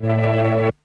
Thank you.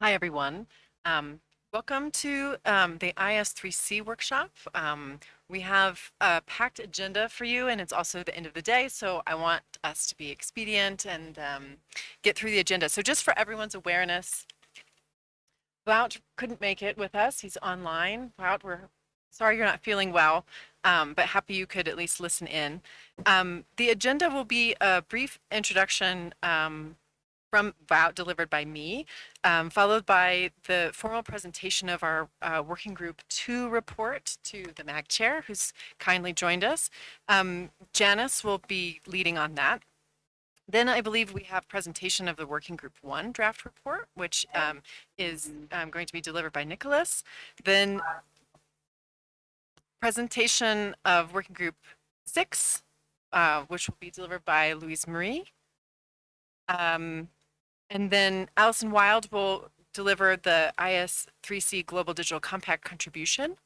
Hi, everyone. Um, welcome to um, the IS3C workshop. Um, we have a packed agenda for you, and it's also the end of the day, so I want us to be expedient and um, get through the agenda. So just for everyone's awareness, Wout couldn't make it with us. He's online. Wout, we're sorry you're not feeling well, um, but happy you could at least listen in. Um, the agenda will be a brief introduction um, from Wout delivered by me, um, followed by the formal presentation of our uh, working group two report to the MAG chair, who's kindly joined us. Um, Janice will be leading on that. Then I believe we have presentation of the working group one draft report, which um, is um, going to be delivered by Nicholas. Then presentation of working group six, uh, which will be delivered by Louise Marie. Um, and then Allison Wylde will deliver the IS3C Global Digital Compact contribution.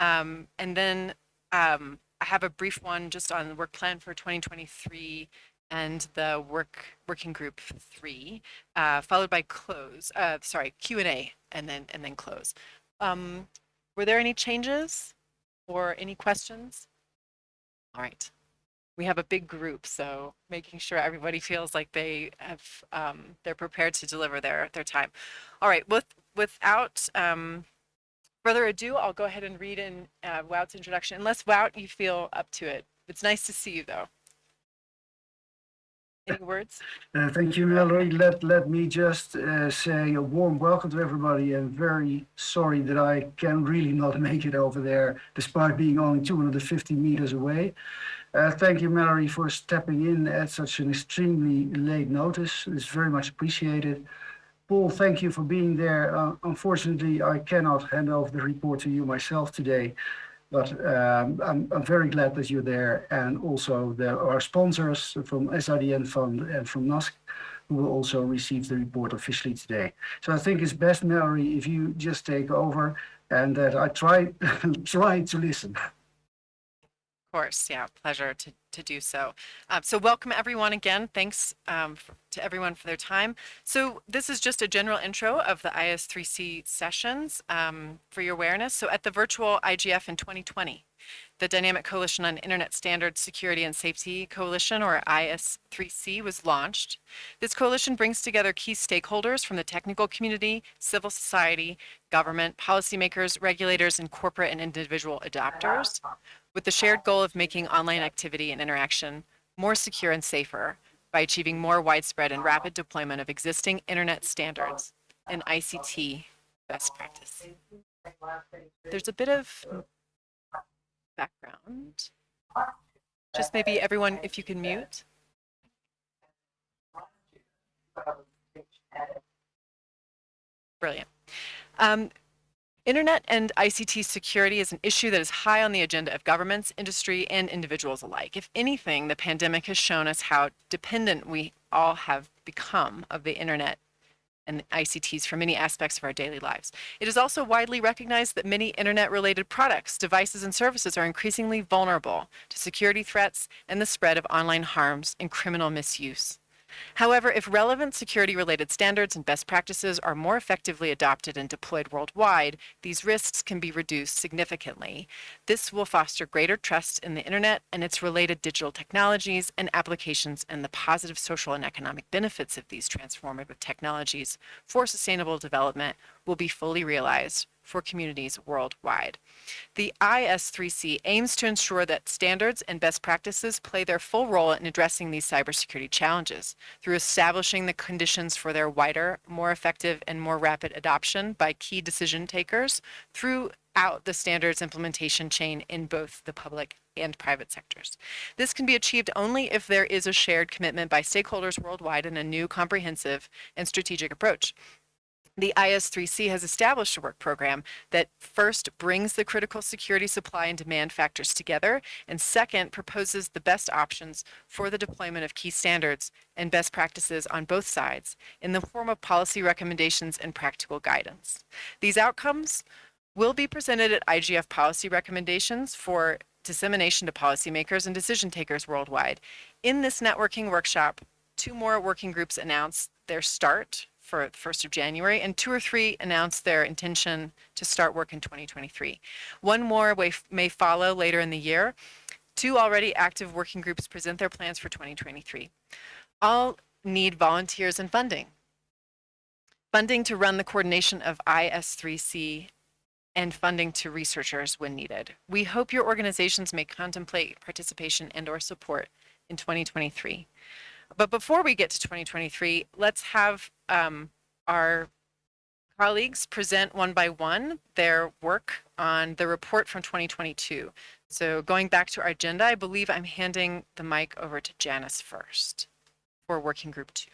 Um, and then um, I have a brief one just on the work plan for 2023 and the work working group three, uh, followed by close, uh, sorry, Q&A and then, and then close. Um, were there any changes or any questions? All right we have a big group, so making sure everybody feels like they have um, they're prepared to deliver their their time. All right, with without um, further ado, I'll go ahead and read in uh, Wout's introduction. Unless Wout, you feel up to it. It's nice to see you, though. Any words? Uh, thank you, Mallory. Let, let me just uh, say a warm welcome to everybody and very sorry that I can really not make it over there despite being only 250 meters away. Uh, thank you, Mallory, for stepping in at such an extremely late notice. It's very much appreciated. Paul, thank you for being there. Uh, unfortunately, I cannot hand over the report to you myself today, but um, I'm, I'm, very glad that you're there. And also there are sponsors from SIDN Fund and from NASC who will also receive the report officially today. So I think it's best, Mallory, if you just take over and that I try, try to listen course, yeah, pleasure to, to do so. Um, so welcome everyone again. Thanks um, for, to everyone for their time. So this is just a general intro of the IS3C sessions um, for your awareness. So at the virtual IGF in 2020, the Dynamic Coalition on Internet Standards Security and Safety Coalition, or IS3C, was launched. This coalition brings together key stakeholders from the technical community, civil society, government, policymakers, regulators, and corporate and individual adopters with the shared goal of making online activity and interaction more secure and safer by achieving more widespread and rapid deployment of existing internet standards and ICT best practice. There's a bit of background. Just maybe everyone, if you can mute. Brilliant. Um, Internet and ICT security is an issue that is high on the agenda of governments, industry, and individuals alike. If anything, the pandemic has shown us how dependent we all have become of the internet and ICTs for many aspects of our daily lives. It is also widely recognized that many internet-related products, devices, and services are increasingly vulnerable to security threats and the spread of online harms and criminal misuse. However, if relevant security-related standards and best practices are more effectively adopted and deployed worldwide, these risks can be reduced significantly. This will foster greater trust in the internet and its related digital technologies and applications and the positive social and economic benefits of these transformative technologies for sustainable development will be fully realized for communities worldwide. The IS3C aims to ensure that standards and best practices play their full role in addressing these cybersecurity challenges through establishing the conditions for their wider, more effective, and more rapid adoption by key decision takers throughout the standards implementation chain in both the public and private sectors. This can be achieved only if there is a shared commitment by stakeholders worldwide in a new comprehensive and strategic approach the IS3C has established a work program that first brings the critical security supply and demand factors together, and second, proposes the best options for the deployment of key standards and best practices on both sides in the form of policy recommendations and practical guidance. These outcomes will be presented at IGF policy recommendations for dissemination to policymakers and decision takers worldwide. In this networking workshop, two more working groups announced their start for the 1st of January, and two or three announced their intention to start work in 2023. One more may follow later in the year. Two already active working groups present their plans for 2023. All need volunteers and funding. Funding to run the coordination of IS3C and funding to researchers when needed. We hope your organizations may contemplate participation and or support in 2023. But before we get to 2023, let's have um, our colleagues present one by one their work on the report from 2022. So going back to our agenda, I believe I'm handing the mic over to Janice first for working group two.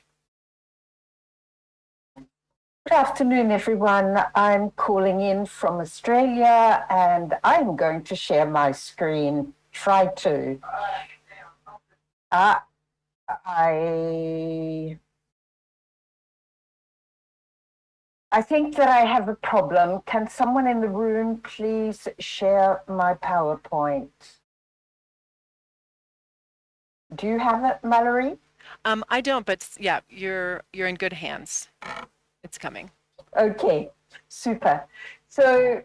Good afternoon, everyone. I'm calling in from Australia and I'm going to share my screen. Try to. Uh, I I think that I have a problem. Can someone in the room please share my PowerPoint? Do you have it, Mallory? Um, I don't, but yeah, you're you're in good hands. It's coming. Okay, super. So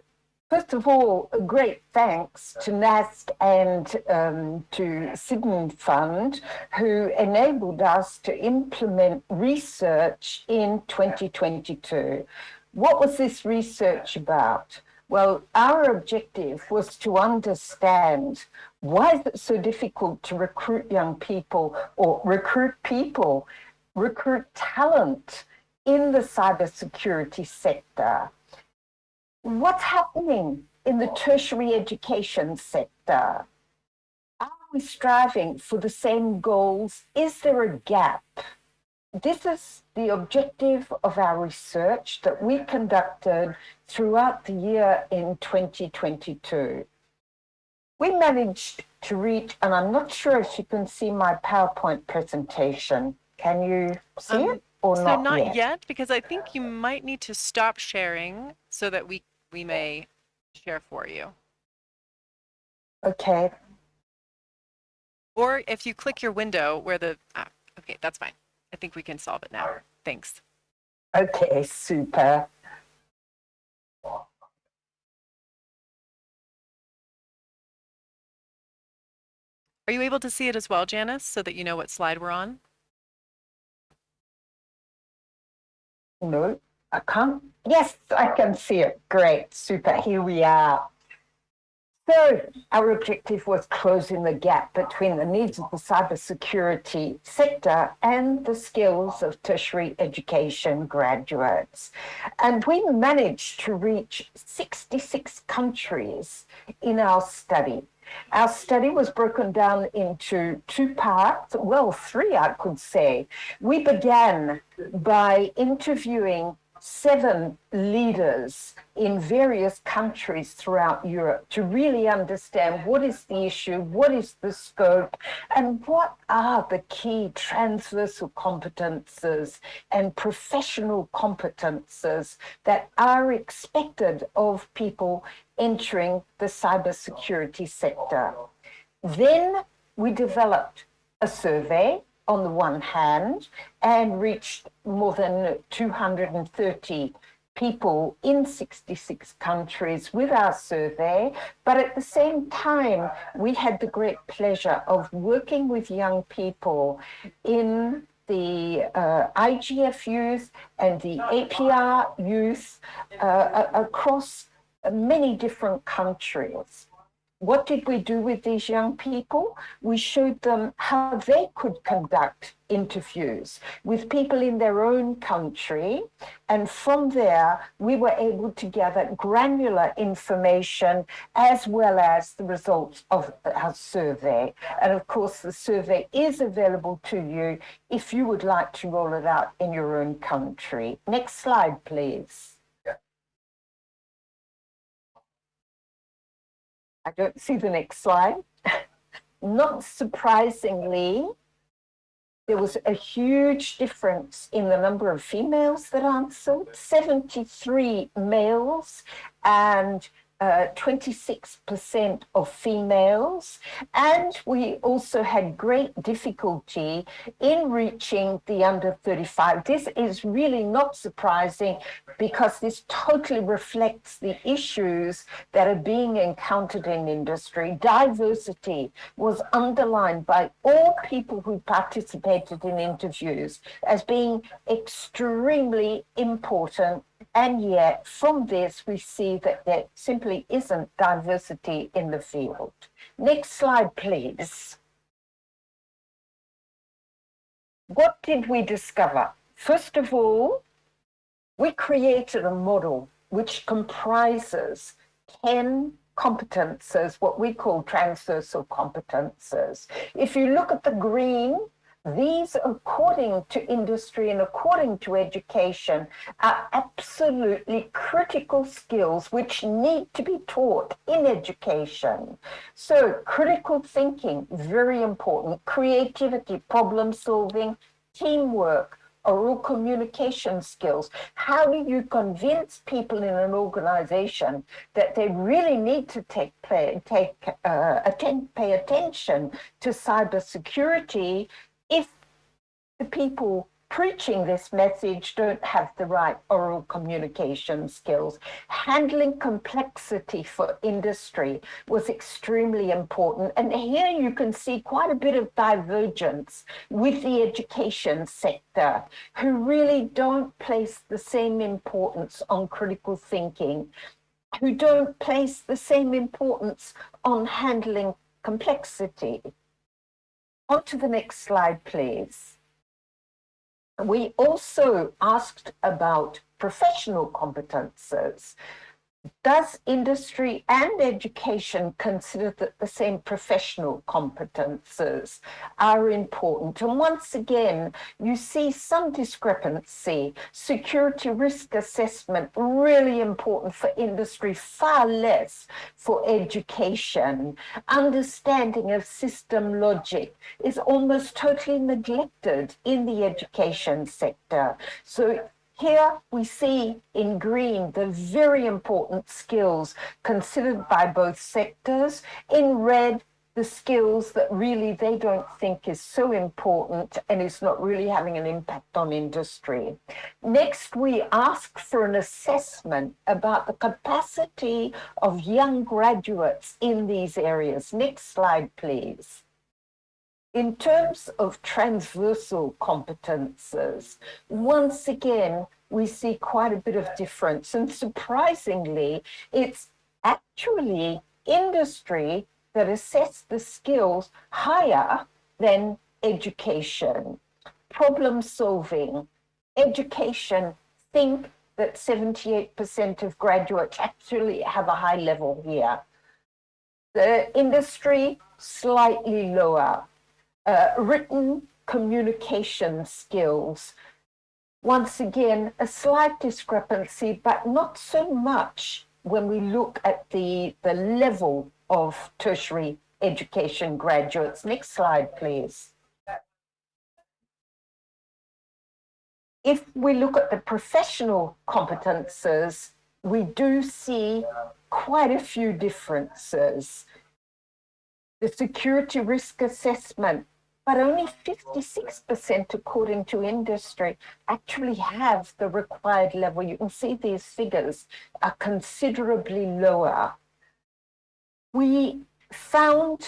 first of all, a great thanks to NASC and um, to SIDN Fund, who enabled us to implement research in 2022. What was this research about? Well, our objective was to understand why is it so difficult to recruit young people or recruit people, recruit talent in the cybersecurity sector. What's happening in the tertiary education sector? Are we striving for the same goals? Is there a gap? This is the objective of our research that we conducted throughout the year in 2022. We managed to reach, and I'm not sure if you can see my PowerPoint presentation. Can you see um, it? or so not, not yet? yet? because I think you might need to stop sharing so that we we may share for you. Okay. Or if you click your window where the ah, okay, that's fine. I think we can solve it now. Thanks. Okay, super. Are you able to see it as well, Janice, so that you know what slide we're on? No, I can't. Yes, I can see it. Great, super. Here we are. So our objective was closing the gap between the needs of the cybersecurity sector and the skills of tertiary education graduates. And we managed to reach 66 countries in our study. Our study was broken down into two parts, well, three, I could say. We began by interviewing seven leaders in various countries throughout Europe to really understand what is the issue, what is the scope, and what are the key transversal competences and professional competences that are expected of people entering the cybersecurity sector. Then we developed a survey on the one hand and reached more than 230 people in 66 countries with our survey. But at the same time, we had the great pleasure of working with young people in the uh, IGF youth and the APR youth uh, across many different countries. What did we do with these young people? We showed them how they could conduct interviews with people in their own country. And from there, we were able to gather granular information as well as the results of our survey. And of course, the survey is available to you if you would like to roll it out in your own country. Next slide, please. I don't see the next slide. Not surprisingly, there was a huge difference in the number of females that answered, 73 males and uh, 26% of females, and we also had great difficulty in reaching the under 35. This is really not surprising because this totally reflects the issues that are being encountered in industry. Diversity was underlined by all people who participated in interviews as being extremely important and yet from this, we see that there simply isn't diversity in the field. Next slide, please. What did we discover? First of all, we created a model which comprises 10 competences, what we call transversal competences. If you look at the green, these, according to industry and according to education, are absolutely critical skills which need to be taught in education. So critical thinking, very important, creativity, problem solving, teamwork, oral communication skills. How do you convince people in an organization that they really need to take take uh, attend, pay attention to cybersecurity the people preaching this message don't have the right oral communication skills. Handling complexity for industry was extremely important. And here you can see quite a bit of divergence with the education sector, who really don't place the same importance on critical thinking, who don't place the same importance on handling complexity. On to the next slide, please. We also asked about professional competences. Does industry and education consider that the same professional competences are important? And once again, you see some discrepancy. Security risk assessment, really important for industry, far less for education. Understanding of system logic is almost totally neglected in the education sector. So here we see in green the very important skills considered by both sectors. In red, the skills that really they don't think is so important and is not really having an impact on industry. Next, we ask for an assessment about the capacity of young graduates in these areas. Next slide, please. In terms of transversal competences, once again, we see quite a bit of difference. And surprisingly, it's actually industry that assess the skills higher than education. Problem solving, education, think that 78% of graduates actually have a high level here. The industry, slightly lower uh, written communication skills. Once again, a slight discrepancy, but not so much when we look at the, the level of tertiary education graduates. Next slide, please. If we look at the professional competences, we do see quite a few differences. The security risk assessment but only 56% according to industry actually have the required level. You can see these figures are considerably lower. We found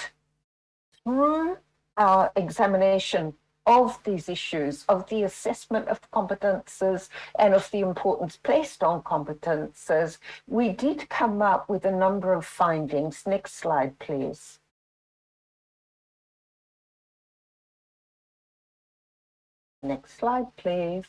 through our examination of these issues, of the assessment of competences and of the importance placed on competences, we did come up with a number of findings. Next slide, please. Next slide, please.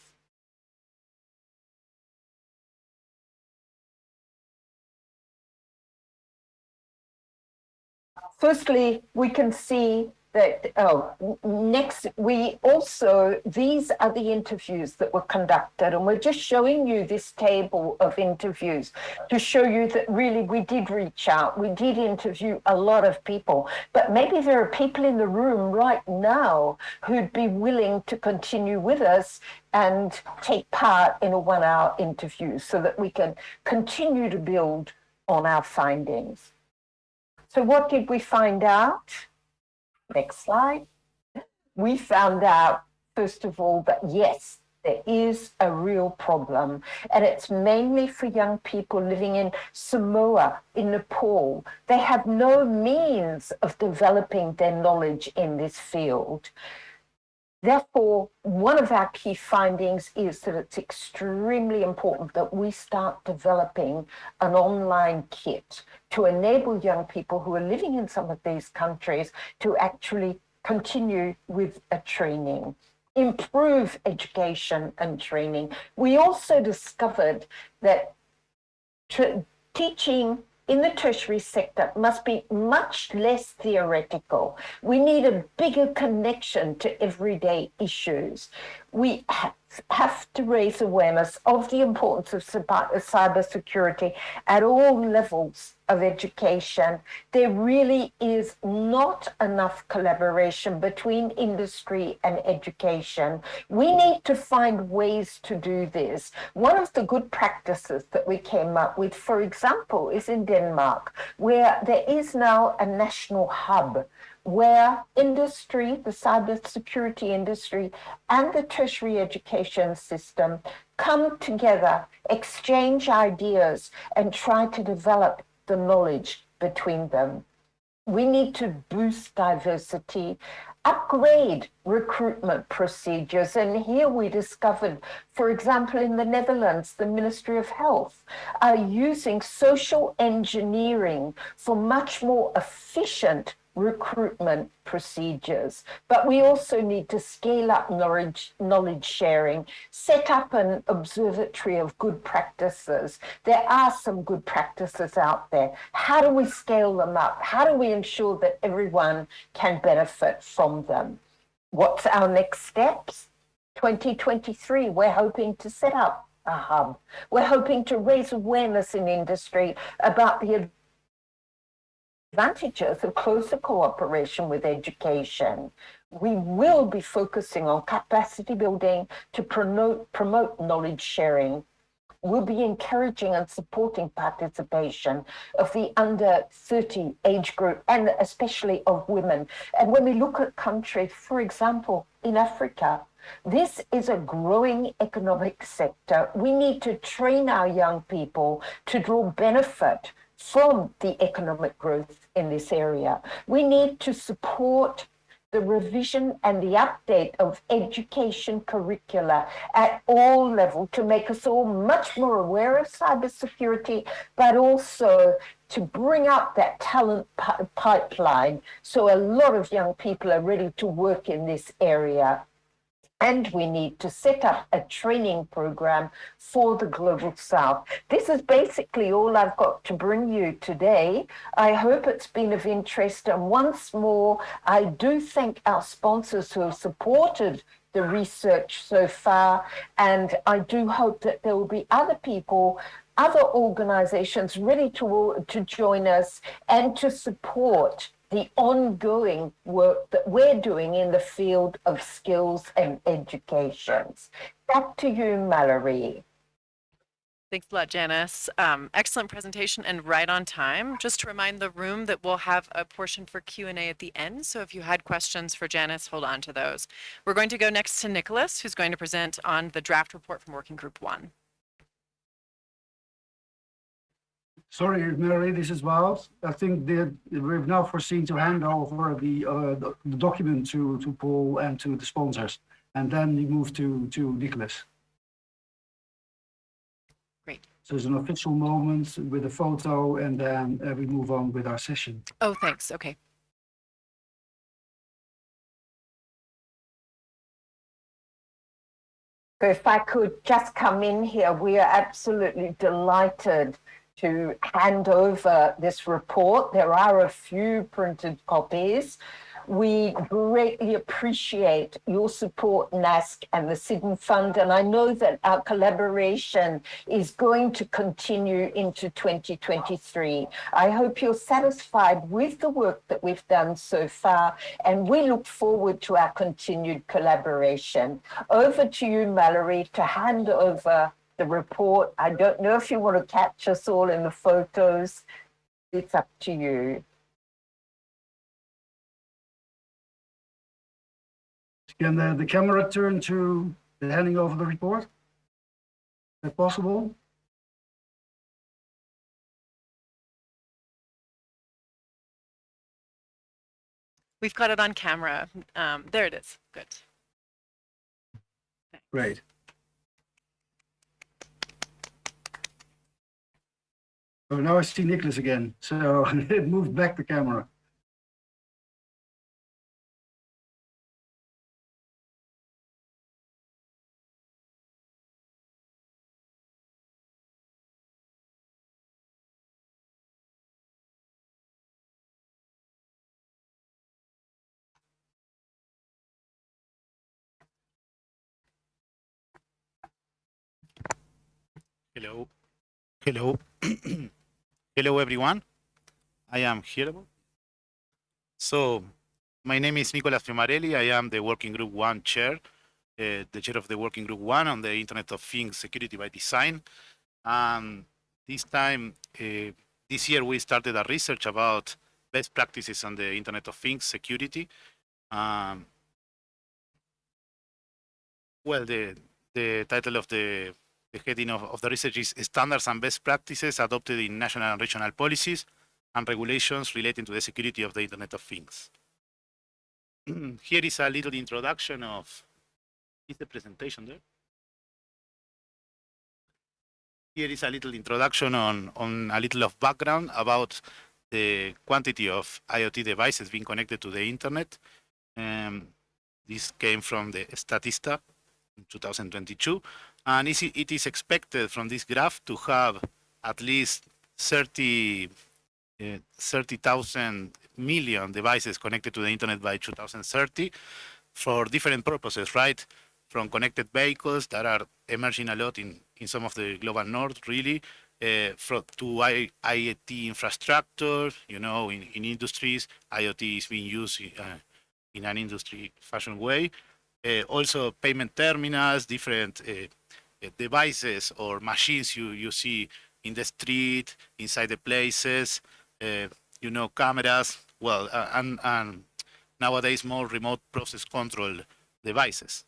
Firstly, we can see that, oh, next, we also, these are the interviews that were conducted, and we're just showing you this table of interviews to show you that really we did reach out, we did interview a lot of people, but maybe there are people in the room right now who'd be willing to continue with us and take part in a one hour interview so that we can continue to build on our findings. So what did we find out? Next slide. We found out, first of all, that yes, there is a real problem and it's mainly for young people living in Samoa, in Nepal. They have no means of developing their knowledge in this field. Therefore, one of our key findings is that it's extremely important that we start developing an online kit to enable young people who are living in some of these countries to actually continue with a training improve education and training. We also discovered that teaching in the tertiary sector must be much less theoretical. We need a bigger connection to everyday issues. We have to raise awareness of the importance of cybersecurity at all levels of education. There really is not enough collaboration between industry and education. We need to find ways to do this. One of the good practices that we came up with, for example, is in Denmark, where there is now a national hub where industry, the cybersecurity industry, and the tertiary education system come together, exchange ideas, and try to develop the knowledge between them. We need to boost diversity, upgrade recruitment procedures. And here we discovered, for example, in the Netherlands, the Ministry of Health are using social engineering for much more efficient recruitment procedures. But we also need to scale up knowledge, knowledge sharing, set up an observatory of good practices. There are some good practices out there. How do we scale them up? How do we ensure that everyone can benefit from them? What's our next steps? 2023, we're hoping to set up a hub. We're hoping to raise awareness in industry about the advantages of closer cooperation with education. We will be focusing on capacity building to promote, promote knowledge sharing. We'll be encouraging and supporting participation of the under 30 age group and especially of women. And when we look at countries, for example, in Africa, this is a growing economic sector. We need to train our young people to draw benefit from the economic growth in this area. We need to support the revision and the update of education curricula at all levels to make us all much more aware of cybersecurity, but also to bring up that talent pipeline so a lot of young people are ready to work in this area and we need to set up a training program for the Global South. This is basically all I've got to bring you today. I hope it's been of interest. And once more, I do thank our sponsors who have supported the research so far. And I do hope that there will be other people other organizations ready to, to join us and to support the ongoing work that we're doing in the field of skills and educations. Back to you, Mallory. Thanks a lot, Janice. Um, excellent presentation and right on time. Just to remind the room that we'll have a portion for Q&A at the end. So if you had questions for Janice, hold on to those. We're going to go next to Nicolas, who's going to present on the draft report from Working Group 1. Sorry, Mary, this is Wout. I think that we've now foreseen to hand over the, uh, the, the, document to, to Paul and to the sponsors, and then we move to, to Nicolas. Great. So it's an official moment with a photo, and then uh, we move on with our session. Oh, thanks. Okay. If I could just come in here, we are absolutely delighted to hand over this report. There are a few printed copies. We greatly appreciate your support, NASC and the SIDN Fund, and I know that our collaboration is going to continue into 2023. I hope you're satisfied with the work that we've done so far, and we look forward to our continued collaboration. Over to you, Mallory, to hand over the report. I don't know if you want to catch us all in the photos. It's up to you. Can the, the camera turn to the handing over the report? Is that possible? We've got it on camera. Um, there it is. Good. Great. So now I see Nicolas again, so it moved back the camera. Hello. Hello. Hello, everyone. I am here. So, my name is Nicolas Fiumarelli. I am the Working Group 1 chair, uh, the chair of the Working Group 1 on the Internet of Things Security by Design. And this time, uh, this year, we started a research about best practices on the Internet of Things security. Um, well, the, the title of the the heading of, of the research is standards and best practices adopted in national and regional policies and regulations relating to the security of the Internet of Things. Here is a little introduction of, is the presentation there? Here is a little introduction on, on a little of background about the quantity of IoT devices being connected to the internet. Um, this came from the Statista in 2022 and it is expected from this graph to have at least 30 uh, 30,000 million devices connected to the internet by 2030 for different purposes, right? From connected vehicles that are emerging a lot in, in some of the global north, really, uh, from, to I, IoT infrastructure, you know, in, in industries, IoT is being used uh, in an industry fashion way. Uh, also payment terminals, different uh, devices or machines you, you see in the street, inside the places, uh, you know, cameras, well, uh, and, and nowadays more remote process control devices.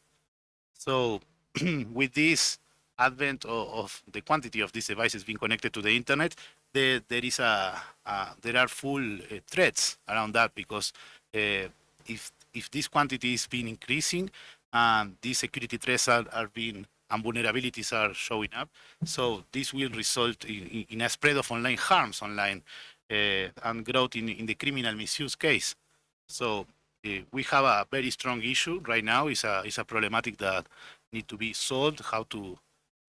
So with this advent of, of, the quantity of these devices being connected to the internet, there, there is a, a there are full uh, threats around that because uh, if if this quantity is being increasing and these security threats are, are being and vulnerabilities are showing up. So this will result in, in a spread of online harms online uh, and growth in, in the criminal misuse case. So uh, we have a very strong issue right now. It's a, it's a problematic that need to be solved, how to,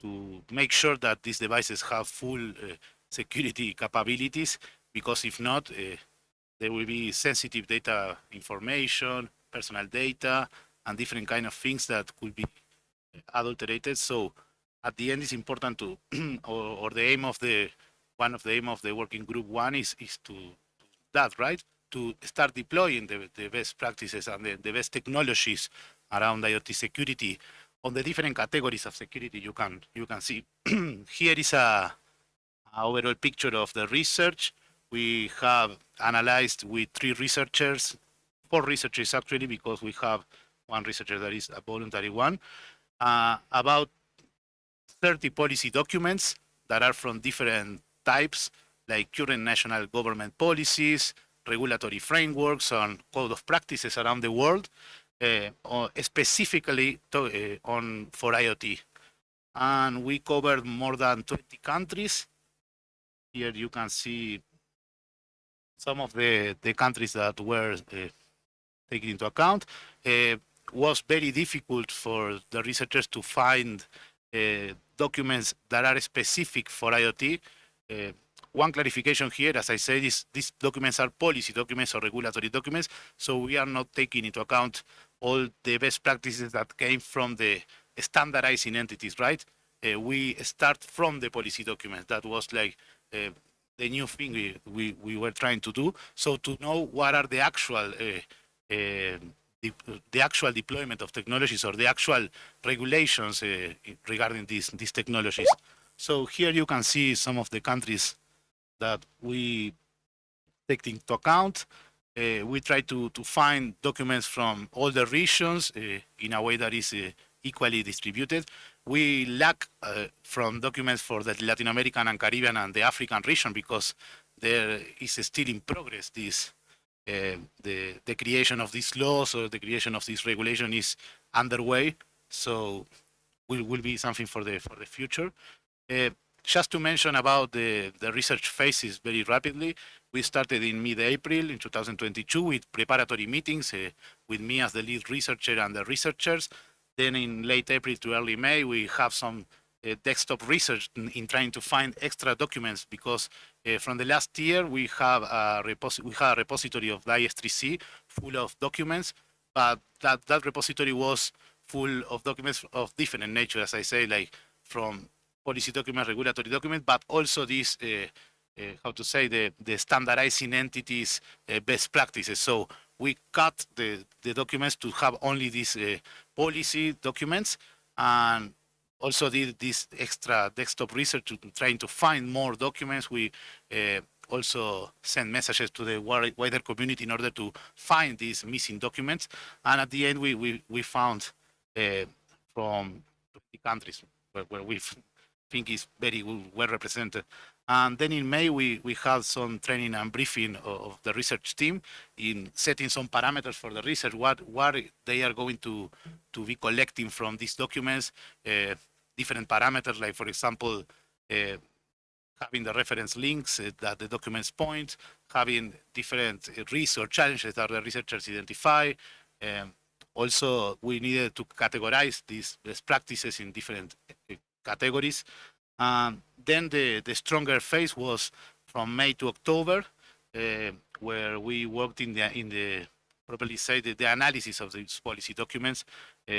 to make sure that these devices have full uh, security capabilities, because if not, uh, there will be sensitive data information, personal data, and different kind of things that could be adulterated. So at the end, it's important to, or, or, the aim of the, one of the aim of the working group one is, is to, that, right? To start deploying the, the best practices and the, the best technologies around IoT security on the different categories of security you can, you can see. Here is a, a overall picture of the research. We have analyzed with three researchers, four researchers actually, because we have one researcher that is a voluntary one uh, about 30 policy documents that are from different types, like current national government policies, regulatory frameworks, and code of practices around the world, uh, specifically to, uh, on for IoT. And we covered more than 20 countries. Here you can see some of the, the countries that were uh, taken into account. Uh, was very difficult for the researchers to find uh, documents that are specific for IoT. Uh, one clarification here, as I said, is these documents are policy documents or regulatory documents, so we are not taking into account all the best practices that came from the standardizing entities, right? Uh, we start from the policy document. That was like uh, the new thing we, we, we, were trying to do. So to know what are the actual uh, uh, the, the actual deployment of technologies or the actual regulations uh, regarding these these technologies. So here you can see some of the countries that we take into account. Uh, we try to, to find documents from all the regions uh, in a way that is equally distributed. We lack uh, from documents for the Latin American and Caribbean and the African region because there is still in progress this uh, the the creation of these laws or the creation of this regulation is underway. So will will be something for the for the future. Uh, just to mention about the, the research phases very rapidly, we started in mid-April in 2022 with preparatory meetings uh, with me as the lead researcher and the researchers. Then in late April to early May, we have some uh, desktop research in, in, trying to find extra documents because uh, from the last year we have a we have a repository of the IS3C full of documents, but that, that repository was full of documents of different nature, as I say, like from policy documents, regulatory documents, but also these, uh, uh, how to say, the, the standardizing entities uh, best practices. So we cut the, the documents to have only these uh, policy documents and also did this extra desktop research to trying to find more documents. We uh, also send messages to the wider community in order to find these missing documents. And at the end, we, we, we found uh, from 20 countries where, where we've think is very well represented. And then in May, we, we had some training and briefing of the research team in setting some parameters for the research, what, what they are going to, to be collecting from these documents, uh, different parameters, like, for example, uh, having the reference links uh, that the documents point, having different risks or challenges that the researchers identify. Um, also, we needed to categorize these best practices in different categories. Um, then the, the stronger phase was from May to October, uh, where we worked in the, in the properly say, the, the analysis of these policy documents, uh,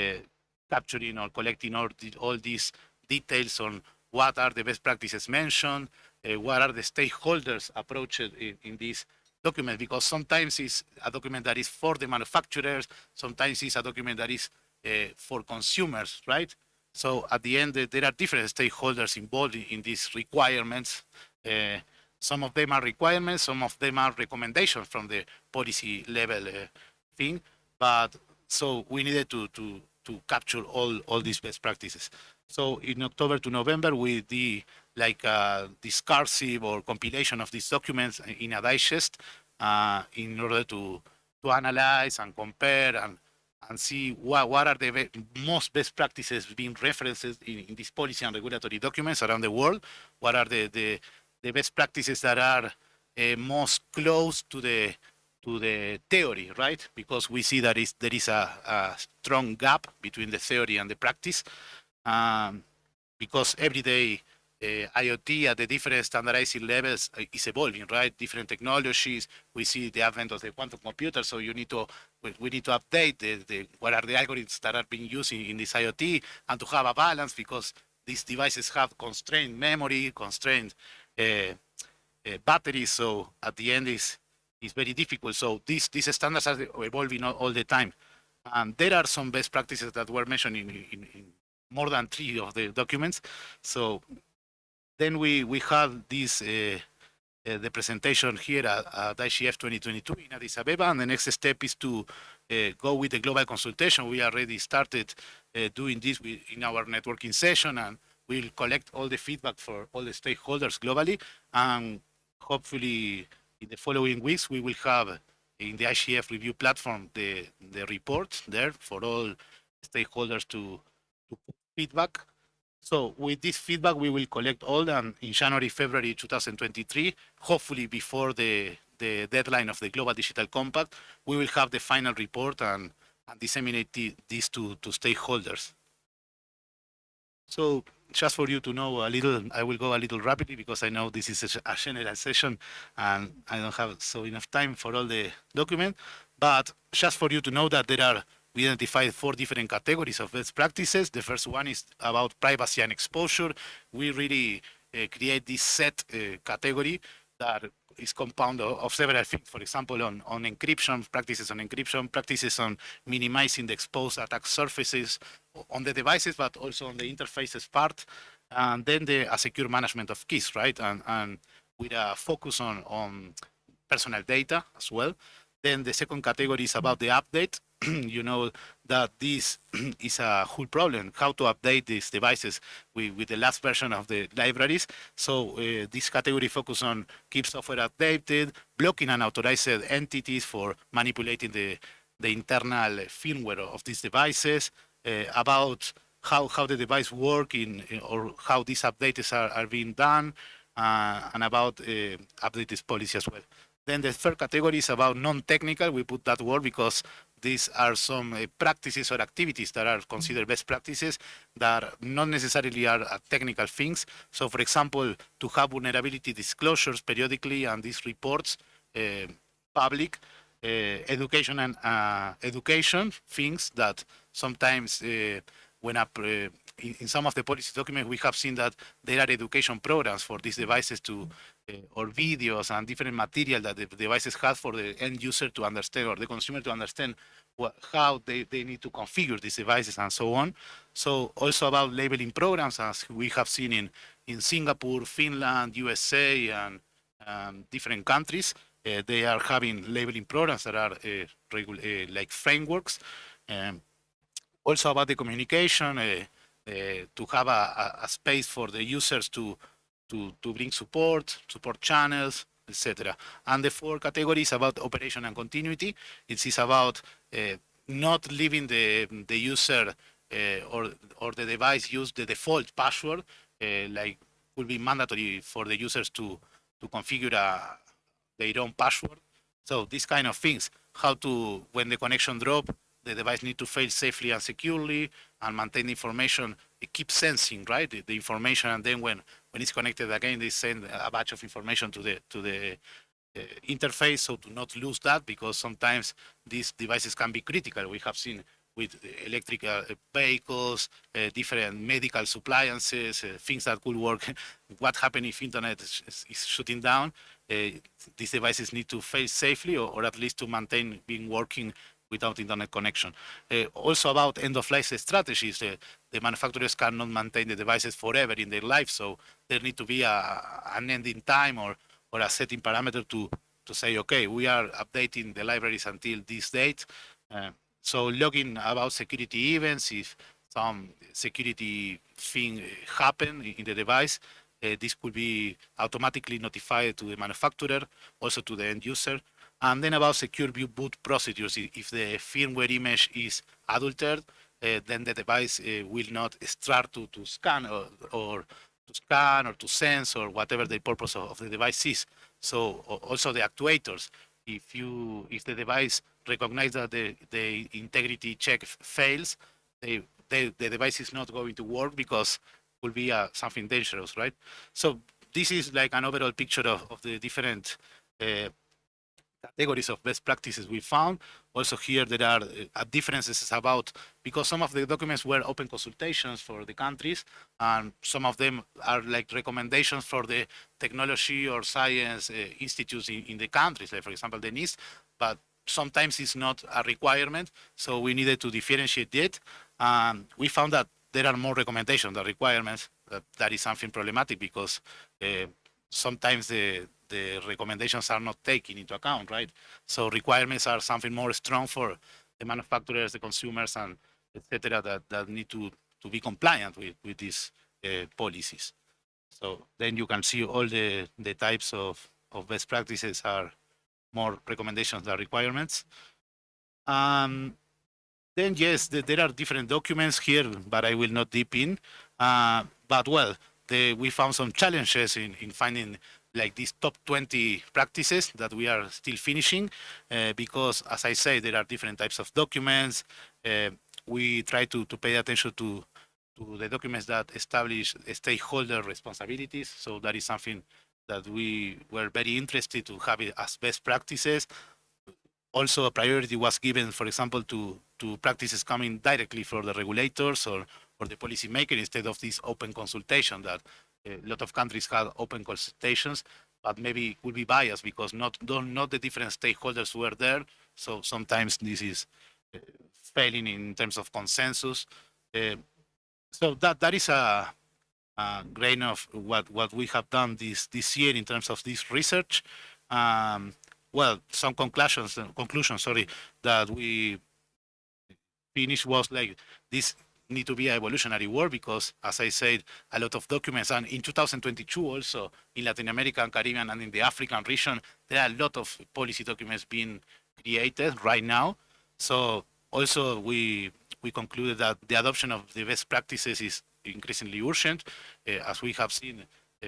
capturing or collecting all, the, all these details on what are the best practices mentioned, uh, what are the stakeholders approached in, in this document, because sometimes it's a document that is for the manufacturers, sometimes it's a document that is uh, for consumers, right? So at the end, there are different stakeholders involved in these requirements. Uh, some of them are requirements, some of them are recommendations from the policy level uh, thing. But so we needed to, to, to capture all, all these best practices. So in October to November, we did like a discursive or compilation of these documents in a digest uh, in order to, to analyze and compare and and see what, what are the be most best practices being referenced in, in these policy and regulatory documents around the world, what are the, the, the best practices that are uh, most close to the to the theory, right? Because we see that is, there is a, a strong gap between the theory and the practice. Um, because every day IoT at the different standardizing levels uh, is evolving, right? Different technologies. We see the advent of the quantum computer, so you need to we, we need to update the, the, what are the algorithms that are being used in, in this IoT, and to have a balance because these devices have constrained memory, constrained uh, uh, batteries. So at the end, is is very difficult. So these these standards are evolving all, all, the time. And there are some best practices that were mentioned in, in, in more than three of the documents. So then we, we have this, uh, uh, the presentation here at, at IGF 2022 in Addis Abeba, and the next step is to uh, go with the global consultation. We already started uh, doing this with, in our networking session, and we'll collect all the feedback for all the stakeholders globally, and hopefully in the following weeks, we will have in the IGF review platform the, the report there for all stakeholders to, to feedback so with this feedback, we will collect all and in January, February 2023, hopefully before the, the deadline of the Global Digital Compact, we will have the final report and, and disseminate the, this to, to stakeholders. So just for you to know a little, I will go a little rapidly because I know this is a general session and I don't have so enough time for all the document, but just for you to know that there are we identified four different categories of best practices. The first one is about privacy and exposure. We really uh, create this set uh, category that is compound of, of several things. For example, on, on encryption, practices on encryption, practices on minimizing the exposed attack surfaces on the devices, but also on the interfaces part. And then the secure management of keys, right? And, and with a focus on, on personal data as well. Then the second category is about the update. you know that this is a whole problem, how to update these devices with, with the last version of the libraries. So uh, this category focus on keep software updated, blocking unauthorized entities for manipulating the, the internal firmware of these devices, uh, about how, how the device work in, or how these updates are, are being done, uh, and about uh, updated policy as well. Then the third category is about non-technical. We put that word because these are some uh, practices or activities that are considered best practices that not necessarily are uh, technical things. So for example, to have vulnerability disclosures periodically and these reports uh, public, uh, education and uh, education things that sometimes when in, some of the policy documents, we have seen that there are education programs for these devices to or videos and different material that the devices have for the end user to understand or the consumer to understand what, how they, they need to configure these devices and so on. So also about labeling programs as we have seen in, in Singapore, Finland, USA, and um, different countries. Uh, they are having labeling programs that are uh, uh like frameworks. Um, also about the communication, to have a, a, space for the users to to, to bring support, support channels, etc. And the four categories about operation and continuity. It is about uh, not leaving the, the user uh, or, or the device use the default password, uh, like will be mandatory for the users to, to configure a, their own password. So these kind of things, how to, when the connection drop, the device need to fail safely and securely and maintain information. It keeps sensing, right, the, the information, and then when when it's connected again, they send a batch of information to the to the uh, interface, so to not lose that, because sometimes these devices can be critical. We have seen with electrical uh, vehicles, uh, different medical appliances, uh, things that could work. what happens if internet is, is shutting down? Uh, these devices need to fail safely, or, or, at least to maintain being working without internet connection. Uh, also about end-of-life strategies, uh, the manufacturers cannot maintain the devices forever in their life, so there need to be a, an ending time or, or a setting parameter to, to say, okay, we are updating the libraries until this date. Uh, so logging about security events, if some security thing happen in the device, uh, this could be automatically notified to the manufacturer, also to the end user. And then about secure boot procedures, if the firmware image is adulterated, uh, then the device uh, will not start to, to scan or, or, to scan or to sense or whatever the purpose of, of, the device is. So also the actuators, if you if the device recognizes that the, the integrity check fails, they, they, the device is not going to work because it will be uh, something dangerous, right? So this is like an overall picture of, of the different uh, categories of best practices we found. Also here there are uh, differences about, because some of the documents were open consultations for the countries, and some of them are like recommendations for the technology or science uh, institutes in, in, the countries, like for example the NIST, but sometimes it's not a requirement, so we needed to differentiate it. And we found that there are more recommendations than requirements. That, that is something problematic because uh, sometimes the the recommendations are not taken into account, right? So requirements are something more strong for the manufacturers, the consumers, and etc. that, that need to, to be compliant with, with these uh, policies. So then you can see all the, the types of, of best practices are more recommendations than requirements. Um, then yes, the, there are different documents here, but I will not deep in. Uh, but well, the, we found some challenges in, in finding like these top 20 practices that we are still finishing uh, because as I say there are different types of documents. Uh, we try to, to pay attention to to the documents that establish stakeholder responsibilities. So that is something that we were very interested to have it as best practices. Also a priority was given for example to to practices coming directly from the regulators or or the policymaker instead of this open consultation that a lot of countries had open consultations. but maybe it will be biased because not not the different stakeholders were there. So sometimes this is uh, failing in terms of consensus. Uh, so that that is a, a grain of what what we have done this this year in terms of this research. Um, well, some conclusions conclusions sorry that we finished was like this need to be an evolutionary work because, as I said, a lot of documents, and in 2022 also in Latin America and Caribbean and in the African region, there are a lot of policy documents being created right now. So also we we concluded that the adoption of the best practices is increasingly urgent, uh, as we have seen uh,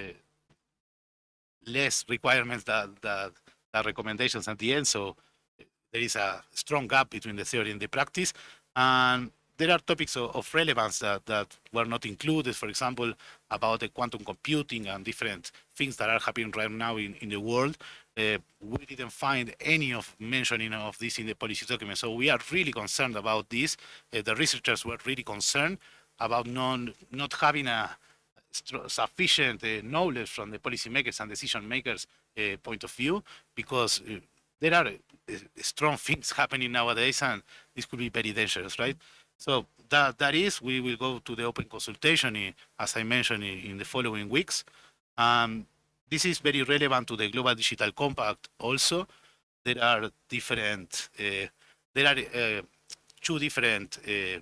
less requirements that, that, that recommendations at the end. So there is a strong gap between the theory and the practice. And there are topics of, of, relevance that, that were not included, for example, about the quantum computing and different things that are happening right now in, in the world. Uh, we didn't find any of mentioning of this in the policy document. So we are really concerned about this. Uh, the researchers were really concerned about non, not having a sufficient uh, knowledge from the policymakers and decision makers uh, point of view, because uh, there are uh, strong things happening nowadays, and this could be very dangerous, right? So that, that is, we will go to the open consultation, in, as I mentioned, in, in the following weeks. Um, this is very relevant to the Global Digital Compact also. There are different, uh, there are uh, two different uh,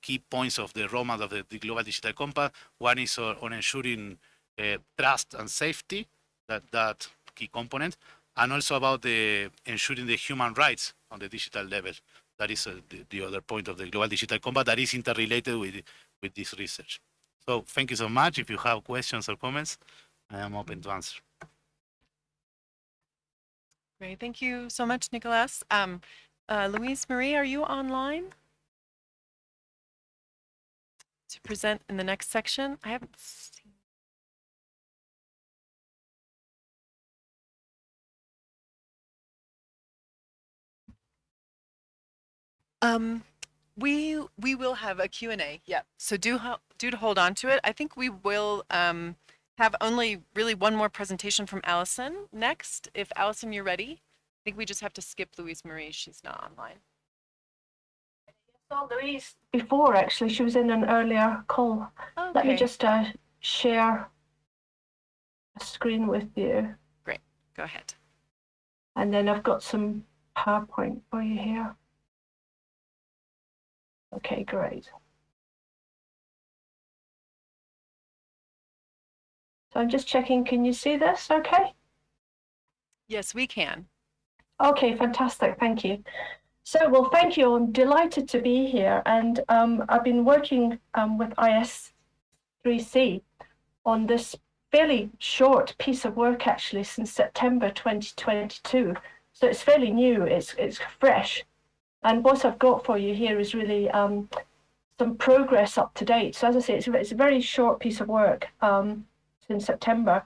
key points of the roadmap of the, the, Global Digital Compact. One is on, ensuring uh, trust and safety, that, that key component, and also about the ensuring the human rights on the digital level. That is uh, the, the, other point of the Global Digital Compact that is interrelated with, with this research. So thank you so much. If you have questions or comments, I am open to answer. Great. Thank you so much, Nicolas. Um, uh, Louise Marie, are you online? To present in the next section? I haven't Um, we we will have a Q&A. Yeah. So do do to hold on to it. I think we will um, have only really one more presentation from Allison next. If Allison, you're ready. I think we just have to skip Louise Marie. She's not online. saw Louise before, actually. She was in an earlier call. Okay. Let me just uh, share a screen with you. Great. Go ahead. And then I've got some PowerPoint for you here. Okay, great. So I'm just checking, can you see this okay? Yes, we can. Okay, fantastic, thank you. So, well, thank you. I'm delighted to be here. And um, I've been working um, with IS3C on this fairly short piece of work, actually, since September 2022. So it's fairly new, it's, it's fresh. And what I've got for you here is really um, some progress up to date. So as I say, it's, it's a very short piece of work um, in September.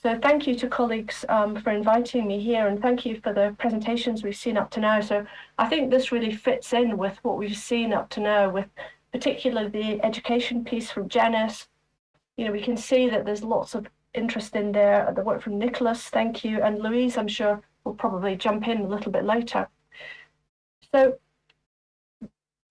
So thank you to colleagues um, for inviting me here and thank you for the presentations we've seen up to now. So I think this really fits in with what we've seen up to now with particularly the education piece from Janice. You know, we can see that there's lots of interest in there, the work from Nicolas, thank you, and Louise, I'm sure will probably jump in a little bit later. So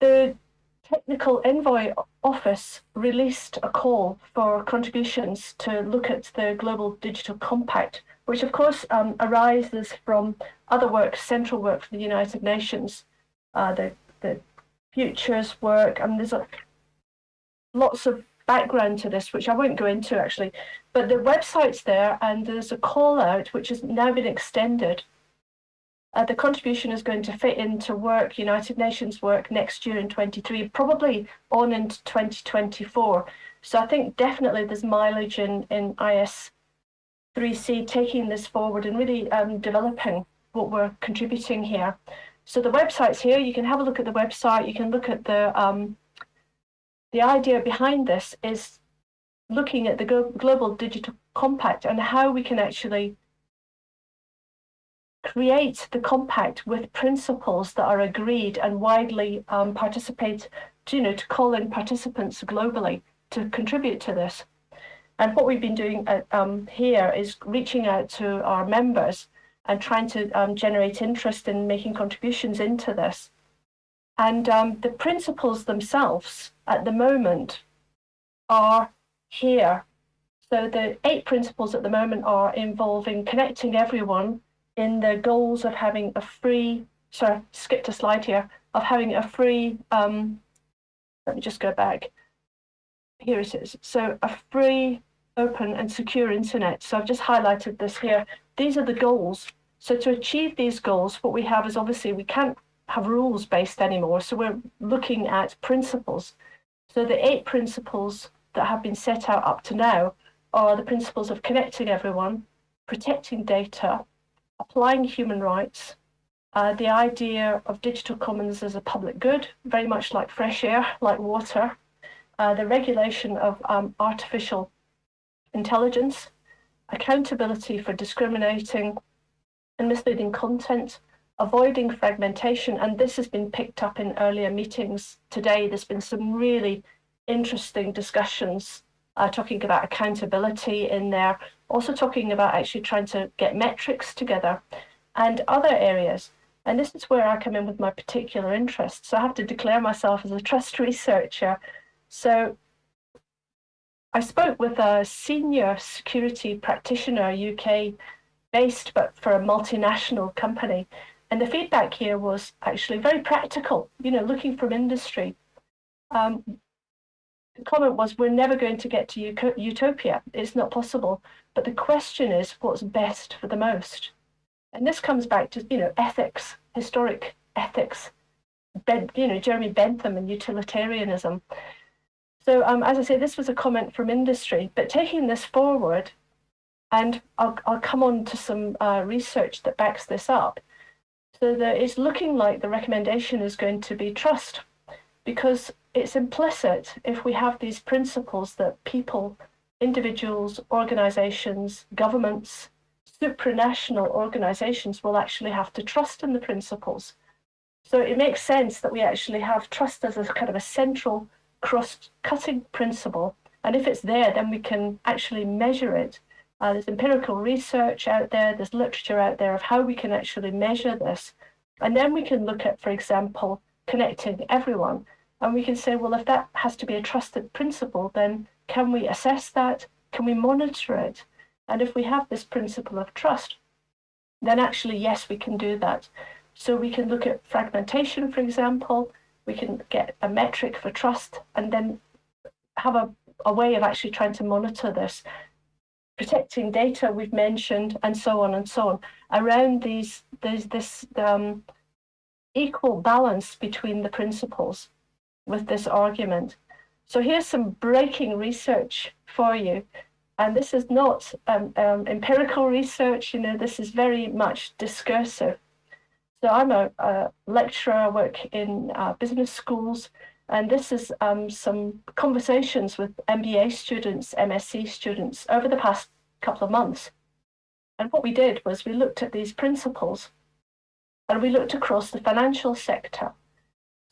the Technical Envoy Office released a call for contributions to look at the Global Digital Compact, which of course um, arises from other work, central work for the United Nations, uh, the, the futures work, and there's a, lots of background to this, which I won't go into actually, but the website's there and there's a call out which has now been extended uh, the contribution is going to fit into work, United Nations work next year in 23, probably on into 2024. So I think definitely there's mileage in, in IS3C taking this forward and really um, developing what we're contributing here. So the website's here. You can have a look at the website. You can look at the um, the idea behind this is looking at the global digital compact and how we can actually create the compact with principles that are agreed and widely um, participate, to, you know, to call in participants globally to contribute to this. And what we've been doing at, um, here is reaching out to our members and trying to um, generate interest in making contributions into this. And um, the principles themselves at the moment are here. So the eight principles at the moment are involving connecting everyone in the goals of having a free, sorry, skipped a slide here, of having a free, um, let me just go back. Here it is. So a free, open and secure internet. So I've just highlighted this here. These are the goals. So to achieve these goals, what we have is obviously we can't have rules based anymore. So we're looking at principles. So the eight principles that have been set out up to now are the principles of connecting everyone, protecting data, applying human rights, uh, the idea of digital commons as a public good, very much like fresh air, like water, uh, the regulation of um, artificial intelligence, accountability for discriminating and misleading content, avoiding fragmentation. And this has been picked up in earlier meetings today. There's been some really interesting discussions uh, talking about accountability in there, also talking about actually trying to get metrics together and other areas. And this is where I come in with my particular interest. So I have to declare myself as a trust researcher. So I spoke with a senior security practitioner, UK based, but for a multinational company. And the feedback here was actually very practical, you know, looking from industry. Um, the comment was, we're never going to get to utopia. It's not possible. But the question is, what's best for the most? And this comes back to, you know, ethics, historic ethics, ben, you know, Jeremy Bentham and utilitarianism. So um, as I say, this was a comment from industry, but taking this forward, and I'll, I'll come on to some uh, research that backs this up, so that it's looking like the recommendation is going to be trust, because it's implicit if we have these principles that people, individuals, organizations, governments, supranational organizations will actually have to trust in the principles. So it makes sense that we actually have trust as a kind of a central cross-cutting principle. And if it's there, then we can actually measure it. Uh, there's empirical research out there, there's literature out there of how we can actually measure this. And then we can look at, for example, connecting everyone. And we can say, well, if that has to be a trusted principle, then can we assess that? Can we monitor it? And if we have this principle of trust, then actually, yes, we can do that. So we can look at fragmentation, for example, we can get a metric for trust and then have a, a way of actually trying to monitor this. Protecting data we've mentioned and so on and so on. Around these, there's this um, equal balance between the principles with this argument. So here's some breaking research for you. And this is not um, um, empirical research, you know, this is very much discursive. So I'm a, a lecturer, I work in uh, business schools, and this is um, some conversations with MBA students, MSc students over the past couple of months. And what we did was we looked at these principles and we looked across the financial sector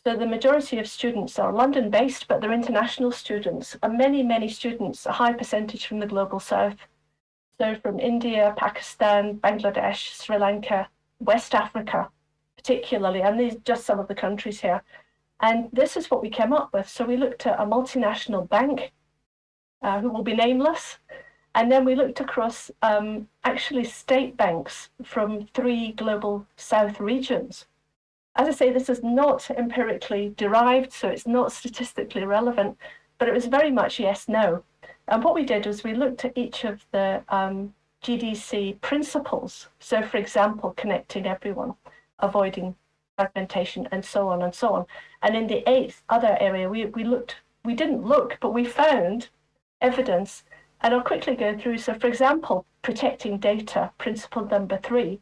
so the majority of students are London-based, but they're international students, and many, many students, a high percentage from the Global South. So from India, Pakistan, Bangladesh, Sri Lanka, West Africa, particularly, and these just some of the countries here. And this is what we came up with. So we looked at a multinational bank, uh, who will be nameless, and then we looked across um, actually state banks from three global south regions. As I say, this is not empirically derived, so it's not statistically relevant, but it was very much yes, no. And what we did was we looked at each of the um, GDC principles. So for example, connecting everyone, avoiding fragmentation and so on and so on. And in the eighth other area, we, we looked, we didn't look, but we found evidence. And I'll quickly go through. So for example, protecting data, principle number three,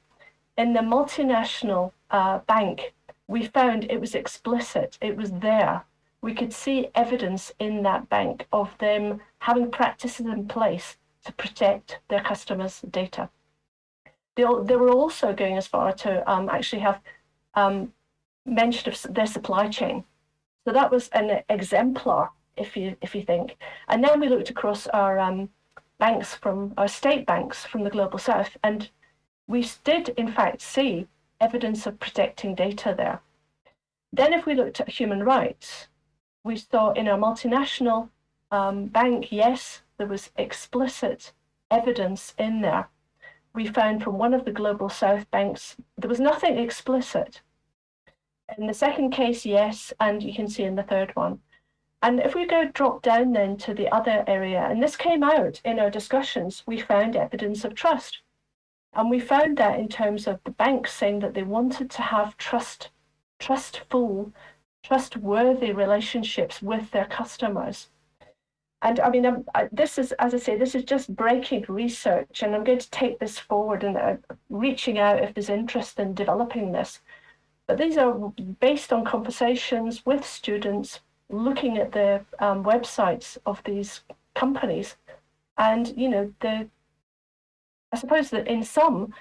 in the multinational uh, bank we found it was explicit, it was there. We could see evidence in that bank of them having practices in place to protect their customers' data. They, they were also going as far to um, actually have um, their supply chain. So that was an exemplar, if you if you think. And then we looked across our um, banks from our state banks from the global south, and we did in fact see evidence of protecting data there. Then, if we looked at human rights, we saw in our multinational um, bank, yes, there was explicit evidence in there. We found from one of the global south banks, there was nothing explicit. In the second case, yes, and you can see in the third one. And if we go drop down then to the other area, and this came out in our discussions, we found evidence of trust. And we found that in terms of the banks saying that they wanted to have trust, trustful, trustworthy relationships with their customers. And I mean, I'm, I, this is, as I say, this is just breaking research, and I'm going to take this forward and uh, reaching out if there's interest in developing this. But these are based on conversations with students, looking at the um, websites of these companies, and you know, the I suppose that in some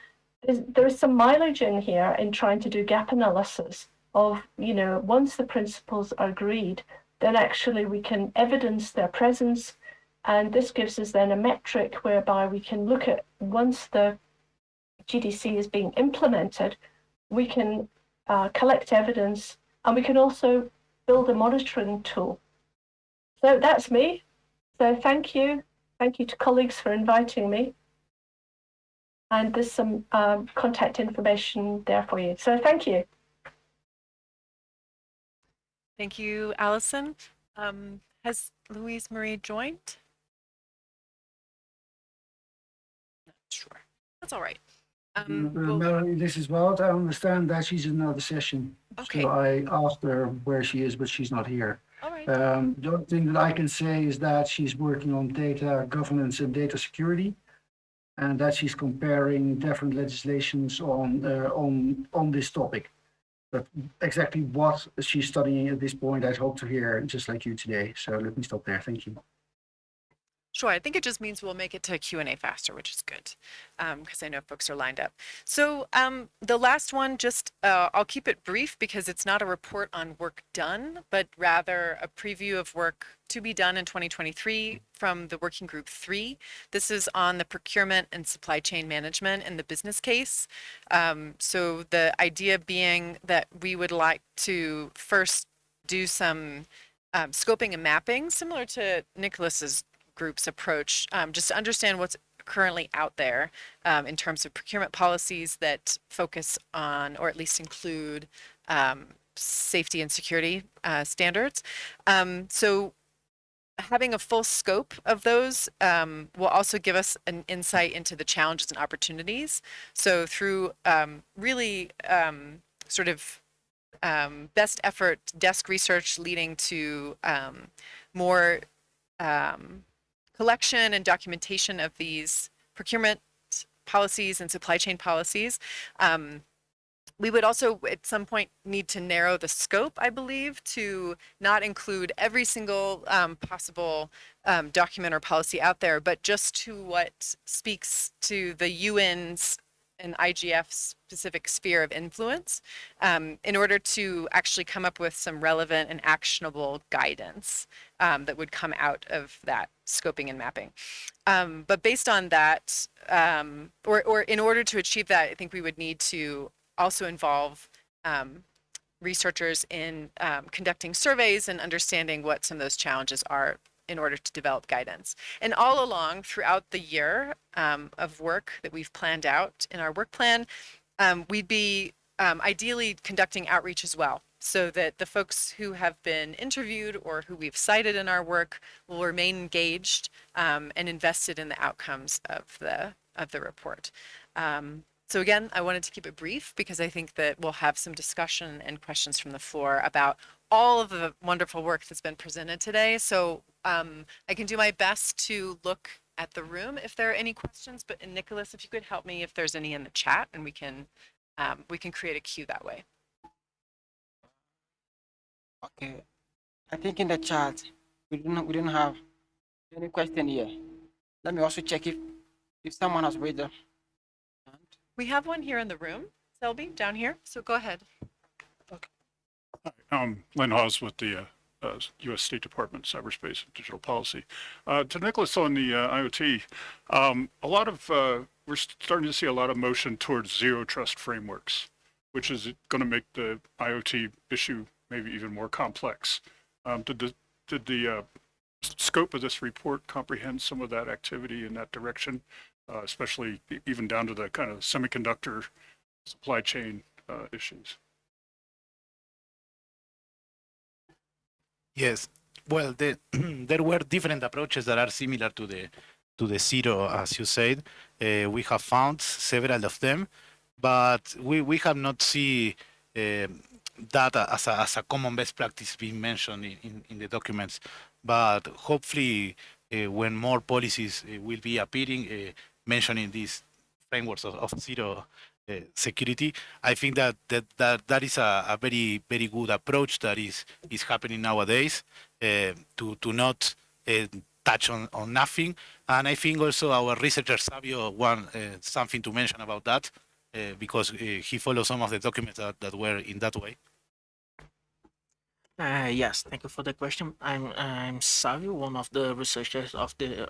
there is some mileage in here in trying to do gap analysis of you know once the principles are agreed then actually we can evidence their presence. And this gives us then a metric whereby we can look at once the GDC is being implemented, we can uh, collect evidence and we can also build a monitoring tool. So that's me. So thank you. Thank you to colleagues for inviting me. And there's some um, contact information there for you. So thank you. Thank you, Allison. Um, has Louise Marie joined? Not sure. That's all right. Um, Uh, we'll- Melanie, this is Wout. I understand that she's in another session. Okay. So I asked her where she is, but she's not here. all right. Um, the only thing that I can say is that she's working on data governance and data security. And that she's comparing different legislations on, uh, on, on this topic. But exactly what she's studying at this point, I'd hope to hear just like you today. So let me stop there. Thank you. Sure, I think it just means we'll make it to Q and A faster, which is good, because I know folks are lined up. So um, the last one, just uh, I'll keep it brief because it's not a report on work done, but rather a preview of work to be done in 2023 from the Working Group 3. This is on the procurement and supply chain management and the business case. Um, so the idea being that we would like to first do some um, scoping and mapping, similar to Nicolas's group's approach, um, just to understand what's currently out there um, in terms of procurement policies that focus on, or at least include, um, safety and security uh, standards. Um, so having a full scope of those um, will also give us an insight into the challenges and opportunities. So through um, really um, sort of um, best effort desk research leading to um, more collection and documentation of these procurement policies and supply chain policies. Um, we would also at some point need to narrow the scope, I believe, to not include every single um, possible um, document or policy out there, but just to what speaks to the UN's and IGF specific sphere of influence um, in order to actually come up with some relevant and actionable guidance um, that would come out of that scoping and mapping. Um, but based on that, um, or, or in order to achieve that, I think we would need to also involve um, researchers in um, conducting surveys and understanding what some of those challenges are in order to develop guidance. And all along throughout the year um, of work that we've planned out in our work plan, um, we'd be um, ideally conducting outreach as well so that the folks who have been interviewed or who we've cited in our work will remain engaged um, and invested in the outcomes of the of the report. Um, so again, I wanted to keep it brief because I think that we'll have some discussion and questions from the floor about all of the wonderful work that's been presented today. So um, I can do my best to look at the room if there are any questions, but Nicolas, if you could help me if there's any in the chat and we can um, we can create a queue that way. Okay. I think in the chat we didn't we didn't have any question here. Let me also check if if someone has raised their hand. We have one here in the room, Selby, down here. So go ahead. I'm Lynn Hawes with the uh, uh, U.S. State Department Cyberspace and Digital Policy. Uh, to Nicolas on the uh, IoT, um, a lot of uh, we're starting to see a lot of motion towards zero trust frameworks, which is going to make the IoT issue maybe even more complex. Um, did the did the uh, scope of this report comprehend some of that activity in that direction, especially even down to the kind of semiconductor supply chain issues? Yes. Well, the, there were different approaches that are similar to the to the zero, as you said. Uh, we have found several of them, but we, we have not seen uh, that as a, as a common best practice being mentioned in, in, in the documents. But hopefully, uh, when more policies uh, will be appearing, uh, mentioning these frameworks of, of zero security, I think that that, that, that is a, a very very good approach that is is happening nowadays uh, to to not uh, touch on, on nothing. And I think also our researcher Savio uh, something to mention about that uh, because uh, he follows some of the documents that, that were in that way. Uh, yes, thank you for the question. I'm I'm Savio, one of the researchers of the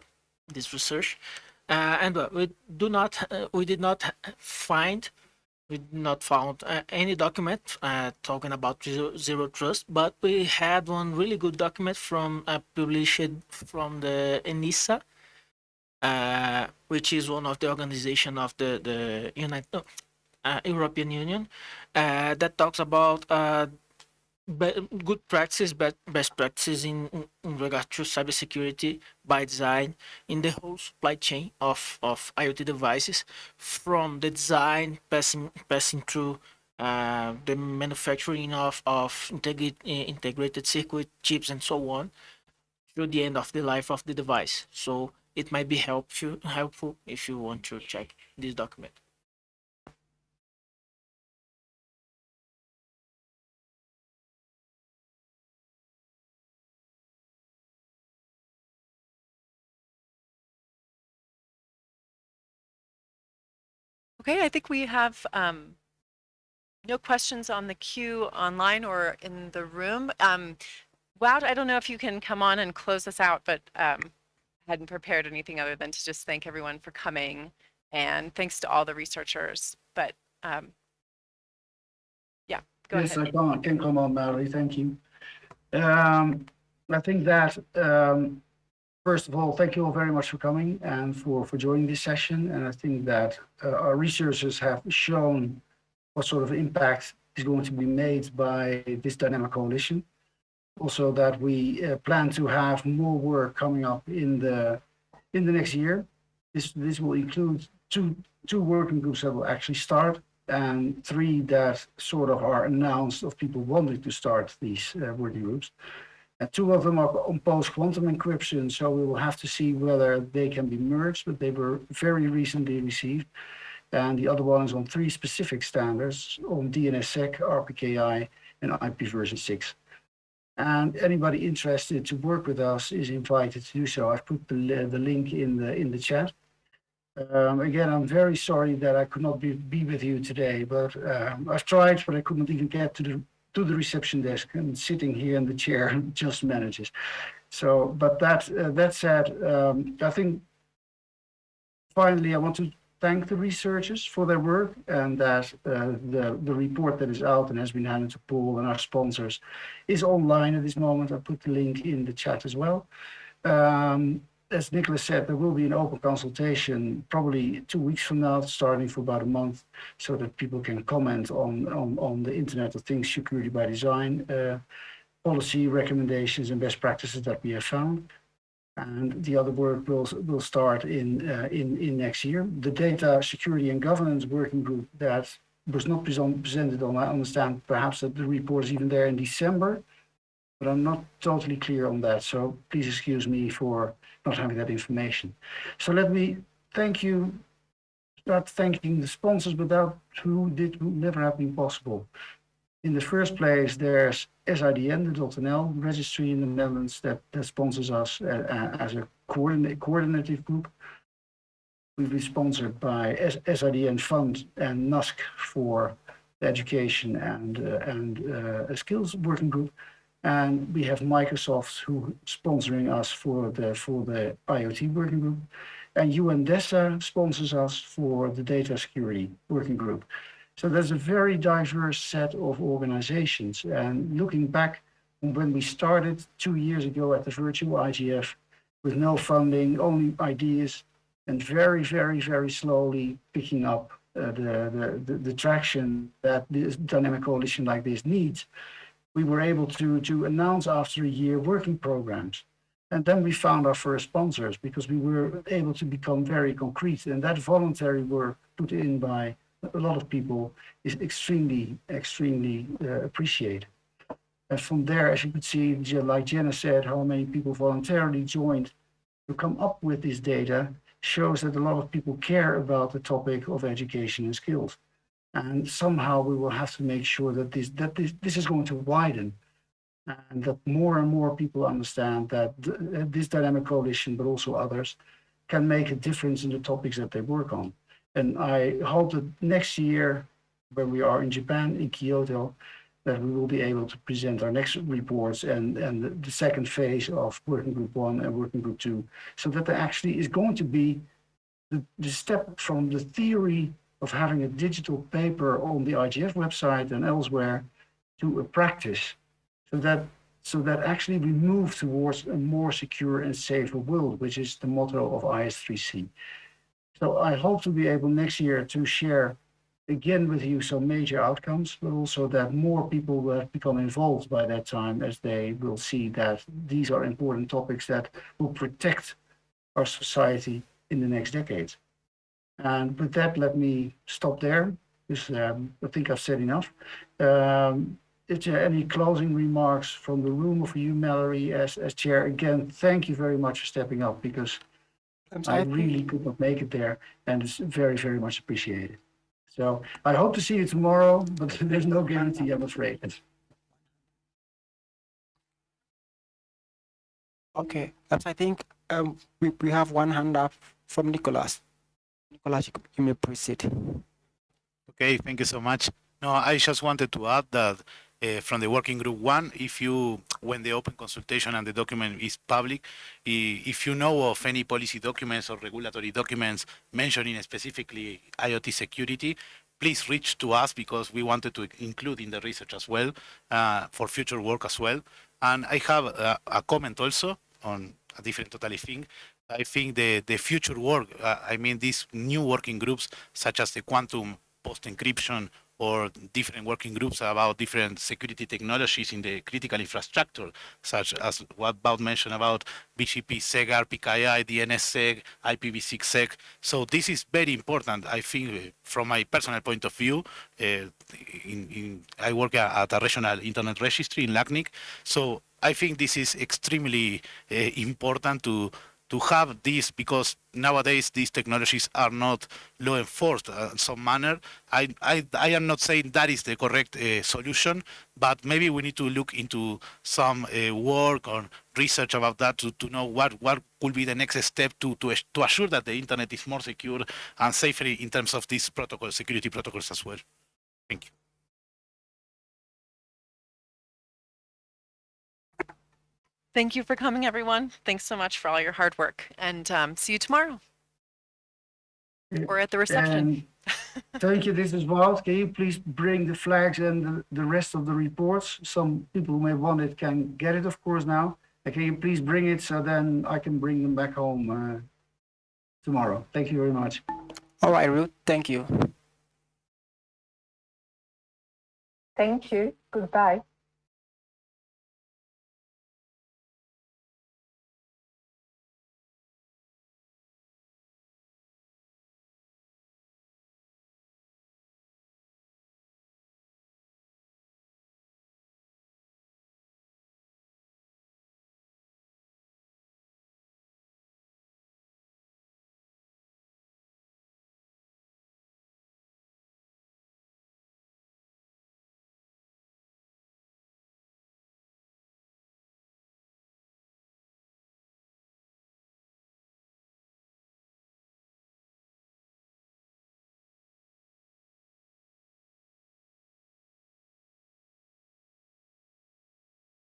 this research, uh, and uh, we do not uh, we did not find we did not found uh, any document uh, talking about zero, zero trust, but we had one really good document from uh, published from the ENISA, which is one of the organization of the the United European Union, that talks about be- good practices, be- best practices in, in- regard to cybersecurity by design in the whole supply chain of, of IoT devices, from the design passing passing through uh, the manufacturing of of integrate, uh, integrated circuit chips and so on, through the end of the life of the device. So it might be helpful helpful if you want to check this document. Okay, I think we have um, no questions on the queue online or in the room. Um, Wout, I don't know if you can come on and close us out, but um, hadn't prepared anything other than to just thank everyone for coming and thanks to all the researchers. But um, yeah, go yes, ahead. Yes, I can, can come on, Mallory. Thank you. Um, I think that, um, first of all, thank you all very much for coming and for, for joining this session. And I think that uh, our researchers have shown what sort of impact is going to be made by this dynamic coalition. Also that we uh, plan to have more work coming up in the, in the next year. This, this will include two, two working groups that will actually start and three that sort of are announced of people wanting to start these uh, working groups. Two of them are on post-quantum encryption, so we will have to see whether they can be merged, but they were very recently received. And the other one is on three specific standards on DNSSEC, RPKI, and IP version 6. And anybody interested to work with us is invited to do so. I've put the, the link in the, in the chat. Um, again, I'm very sorry that I could not be, be with you today, but um, I've tried, but I couldn't even get to the to the reception desk and sitting here in the chair just manages. So, but that uh, that said, um, I think finally I want to thank the researchers for their work and that uh, the the report that is out and has been handed to Paul and our sponsors is online at this moment. I put the link in the chat as well. Um, as Nicolas said, there will be an open consultation probably two weeks from now, starting for about a month, so that people can comment on, on, on the Internet of Things security by design uh, policy recommendations and best practices that we have found. And the other work will, will start in, uh, in, in next year. The Data Security and Governance Working Group that was not present, presented on, I understand perhaps that the report is even there in December, but I'm not totally clear on that. So please excuse me for not having that information. So let me thank you, start thanking the sponsors without who did who never have been possible. In the first place, there's SIDN, the .nl registry in the Netherlands that, that sponsors us uh, uh, as a coordinate, coordinative group. We've been sponsored by S- SIDN Fund and NUSC for education and, uh, and uh, a skills working group. And we have Microsoft who sponsoring us for the for the IoT working group. And UNDESA sponsors us for the data security working group. So there's a very diverse set of organizations. And looking back when we started two years ago at the virtual IGF with no funding, only ideas, and very, very, very slowly picking up uh, the, the, the, the traction that this dynamic coalition like this needs, we were able to, to announce after a year working programs. And then we found our first sponsors because we were able to become very concrete. And that voluntary work put in by a lot of people is extremely, extremely uh, appreciated. And from there, as you could see, like Jenna said, how many people voluntarily joined to come up with this data shows that a lot of people care about the topic of education and skills. And somehow we will have to make sure that this, that this, this is going to widen and that more and more people understand that th uh, this dynamic coalition, but also others, can make a difference in the topics that they work on. And I hope that next year, when we are in Japan, in Kyoto, that we will be able to present our next reports and, and the, the second phase of working group one and working group two, so that there actually is going to be the, the step from the theory of having a digital paper on the IGF website and elsewhere to a practice so that so that actually we move towards a more secure and safer world, which is the motto of IS3C. So I hope to be able next year to share again with you some major outcomes, but also that more people will have become involved by that time as they will see that these are important topics that will protect our society in the next decades. And with that, let me stop there, because um, I think I've said enough. Um, is there any closing remarks from the room or for you, Mallory, as, as chair? Again, thank you very much for stepping up because I I really could not make it there and it's very, very much appreciated. So I hope to see you tomorrow, but there's no guarantee, I'm afraid. Okay, I think um, we, we have one hand up from Nicolas. You may proceed. Okay, thank you so much. No, I just wanted to add that uh, from the working group one, if you, when the open consultation and the document is public, if you know of any policy documents or regulatory documents mentioning specifically IoT security, please reach to us because we wanted to include in the research as well uh, for future work as well. And I have a, a comment also on a different totally thing. I think the, the future work, uh, I mean, these new working groups such as the quantum post encryption or different working groups about different security technologies in the critical infrastructure, such as what Wout mentioned about BGP, SEG, RPKI, DNSSEC, IPv6SEG. So this is very important, I think, uh, from my personal point of view. Uh, in, in, I work at a regional internet registry in LACNIC, so I think this is extremely uh, important to to have this because nowadays these technologies are not law enforced uh, in some manner. I, I, I am not saying that is the correct uh, solution, but maybe we need to look into some uh, work or research about that to, to know what, what could be the next step to, to, to assure that the internet is more secure and safer in terms of these protocol, security protocols as well. Thank you. Thank you for coming, everyone. Thanks so much for all your hard work and um, see you tomorrow. Or at the reception. And thank you, this is Wout. Can you please bring the flags and the, the rest of the reports? Some people who may want it can get it, of course, now. And Can you please bring it so then I can bring them back home uh, tomorrow? Thank you very much. All right, Ruth, thank you. Thank you. Goodbye.